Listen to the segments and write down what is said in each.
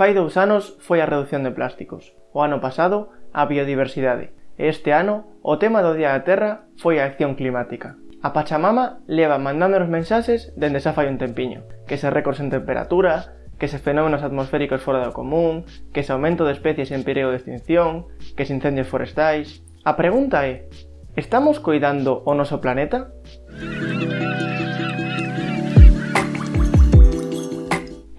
Fai dous anos foi a reducción de plásticos, o ano pasado a biodiversidade, e este ano o tema do Día da Terra foi a acción climática. A Pachamama leva mandándonos mensaxes dende xa fai un tempiño, que se récords en temperatura, que se fenómenos atmosféricos fora do común, que se aumento de especies en perigo de extinción, que se incendios forestais... A pregunta é, estamos coidando o noso planeta?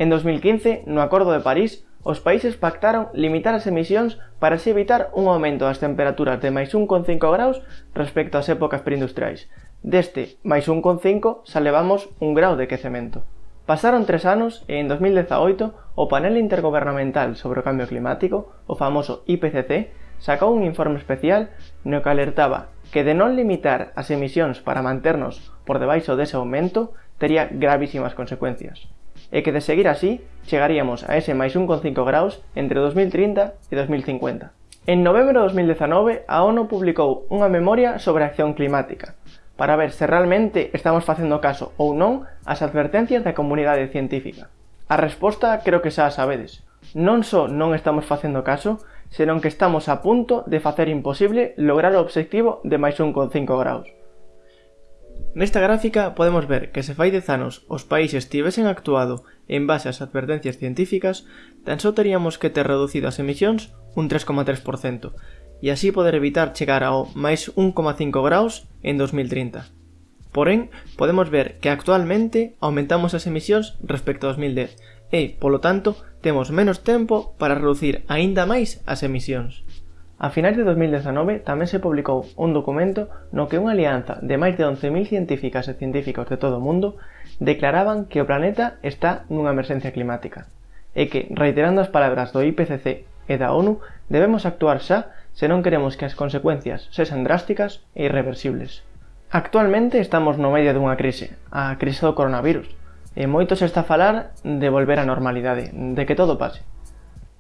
En 2015, no Acordo de París, os países pactaron limitar as emisións para así evitar un aumento das temperaturas de máis 1,5 graus respecto ás épocas preindustriais. Deste máis 1,5 xa levamos un grau de quecemento. Pasaron tres anos e en 2018 o Panel Intergubernamental sobre o Cambio Climático, o famoso IPCC, sacou un informe especial no que alertaba que de non limitar as emisións para manternos por debaixo dese aumento tería gravísimas consecuencias e que de seguir así, chegaríamos a ese máis 1,5 graus entre 2030 e 2050. En novembro de 2019, a ONU publicou unha memoria sobre a acción climática, para ver se realmente estamos facendo caso ou non ás advertencias da comunidade científica. A resposta creo que xa a sabedes. Non só non estamos facendo caso, senón que estamos a punto de facer imposible lograr o obxectivo de máis 1,5 graus. Nesta gráfica podemos ver que se fai 10 anos os países tivesen actuado en base ás advertencias científicas, tan só teríamos que ter reducido as emisións un 3,3%, e así poder evitar chegar ao máis 1,5 graus en 2030. Porén, podemos ver que actualmente aumentamos as emisións respecto a 2010 e, polo tanto, temos menos tempo para reducir aínda máis as emisións. A finais de 2019 tamén se publicou un documento no que unha alianza de máis de 11.000 científicas e científicos de todo o mundo declaraban que o planeta está nunha emerxencia climática e que, reiterando as palabras do IPCC e da ONU, debemos actuar xa se non queremos que as consecuencias sexan drásticas e irreversibles. Actualmente estamos no medio dunha crise, a crise do coronavirus, e moito se está a falar de volver á normalidade, de que todo pase.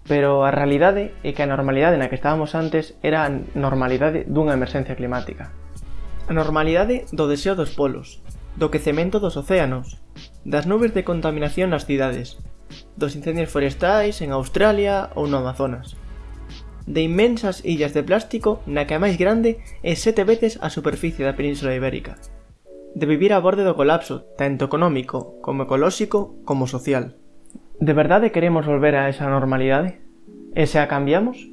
Pero a realidade é que a normalidade na que estábamos antes era a normalidade dunha emerxencia climática. A normalidade do deseo dos polos, do quecemento dos océanos, das nubes de contaminación nas cidades, dos incendios forestais en Australia ou no Amazonas, de inmensas illas de plástico na que a máis grande é sete veces a superficie da península ibérica, de vivir a borde do colapso, tanto económico como ecolóxico como social. ¿De verdad queremos volver a esa normalidad? ¿Esa cambiamos?